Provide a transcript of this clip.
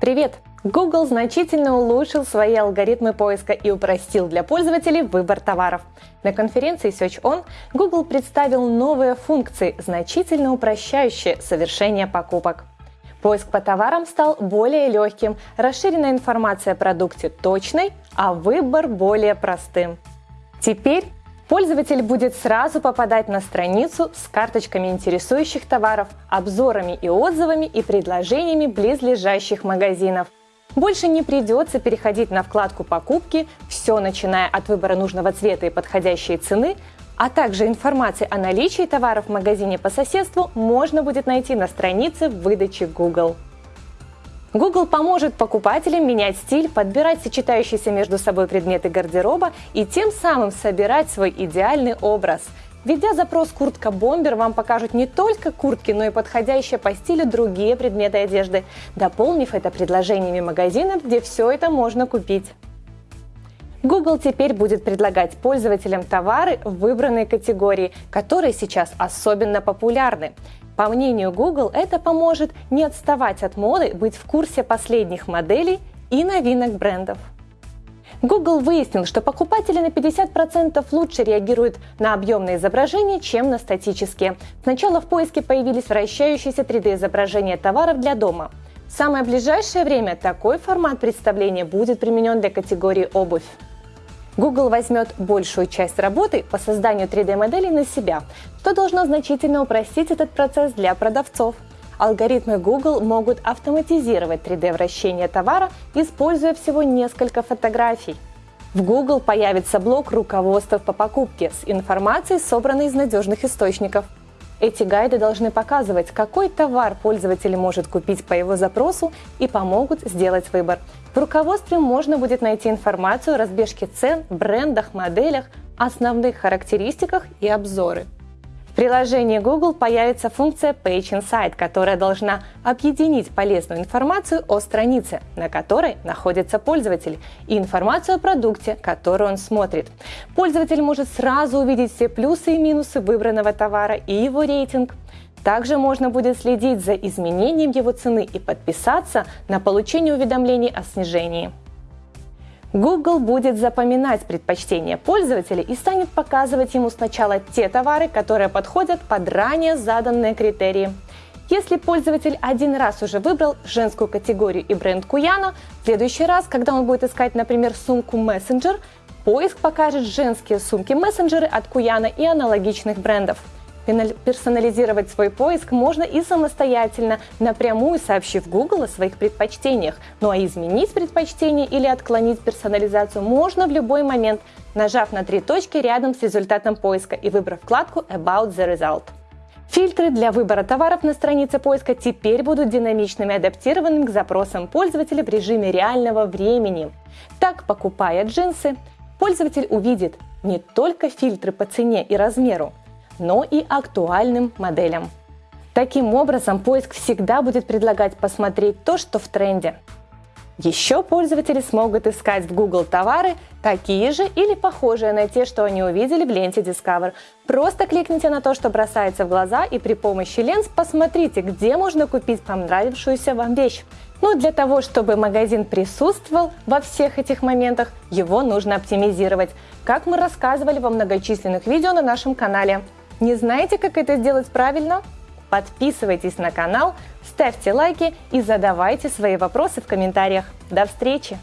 Привет! Google значительно улучшил свои алгоритмы поиска и упростил для пользователей выбор товаров. На конференции Search On Google представил новые функции, значительно упрощающие совершение покупок. Поиск по товарам стал более легким, расширенная информация о продукте точной, а выбор более простым. Теперь Пользователь будет сразу попадать на страницу с карточками интересующих товаров, обзорами и отзывами и предложениями близлежащих магазинов. Больше не придется переходить на вкладку «Покупки», все начиная от выбора нужного цвета и подходящей цены, а также информации о наличии товаров в магазине по соседству можно будет найти на странице выдачи Google. Google поможет покупателям менять стиль, подбирать сочетающиеся между собой предметы гардероба и тем самым собирать свой идеальный образ. Введя запрос «куртка-бомбер», вам покажут не только куртки, но и подходящие по стилю другие предметы одежды, дополнив это предложениями магазинов, где все это можно купить. Google теперь будет предлагать пользователям товары в выбранной категории, которые сейчас особенно популярны. По мнению Google, это поможет не отставать от моды, быть в курсе последних моделей и новинок брендов. Google выяснил, что покупатели на 50% лучше реагируют на объемные изображения, чем на статические. Сначала в поиске появились вращающиеся 3D-изображения товаров для дома. В самое ближайшее время такой формат представления будет применен для категории обувь. Google возьмет большую часть работы по созданию 3D-моделей на себя, что должно значительно упростить этот процесс для продавцов. Алгоритмы Google могут автоматизировать 3D-вращение товара, используя всего несколько фотографий. В Google появится блок руководств по покупке с информацией, собранной из надежных источников – эти гайды должны показывать, какой товар пользователь может купить по его запросу и помогут сделать выбор. В руководстве можно будет найти информацию о разбежке цен, брендах, моделях, основных характеристиках и обзоры. В приложении Google появится функция Page Insight, которая должна объединить полезную информацию о странице, на которой находится пользователь, и информацию о продукте, который он смотрит. Пользователь может сразу увидеть все плюсы и минусы выбранного товара и его рейтинг. Также можно будет следить за изменением его цены и подписаться на получение уведомлений о снижении. Google будет запоминать предпочтения пользователя и станет показывать ему сначала те товары, которые подходят под ранее заданные критерии. Если пользователь один раз уже выбрал женскую категорию и бренд Куяна, в следующий раз, когда он будет искать, например, сумку Messenger, поиск покажет женские сумки-мессенджеры от Куяна и аналогичных брендов. Персонализировать свой поиск можно и самостоятельно, напрямую сообщив Google о своих предпочтениях. Ну а изменить предпочтение или отклонить персонализацию можно в любой момент, нажав на три точки рядом с результатом поиска и выбрав вкладку About the Result. Фильтры для выбора товаров на странице поиска теперь будут динамичными, адаптированными к запросам пользователя в режиме реального времени. Так, покупая джинсы, пользователь увидит не только фильтры по цене и размеру, но и актуальным моделям. Таким образом, поиск всегда будет предлагать посмотреть то, что в тренде. Еще пользователи смогут искать в Google товары такие же или похожие на те, что они увидели в ленте Discover. Просто кликните на то, что бросается в глаза и при помощи ленз посмотрите, где можно купить понравившуюся вам вещь. Но для того, чтобы магазин присутствовал во всех этих моментах, его нужно оптимизировать, как мы рассказывали во многочисленных видео на нашем канале. Не знаете, как это сделать правильно? Подписывайтесь на канал, ставьте лайки и задавайте свои вопросы в комментариях. До встречи!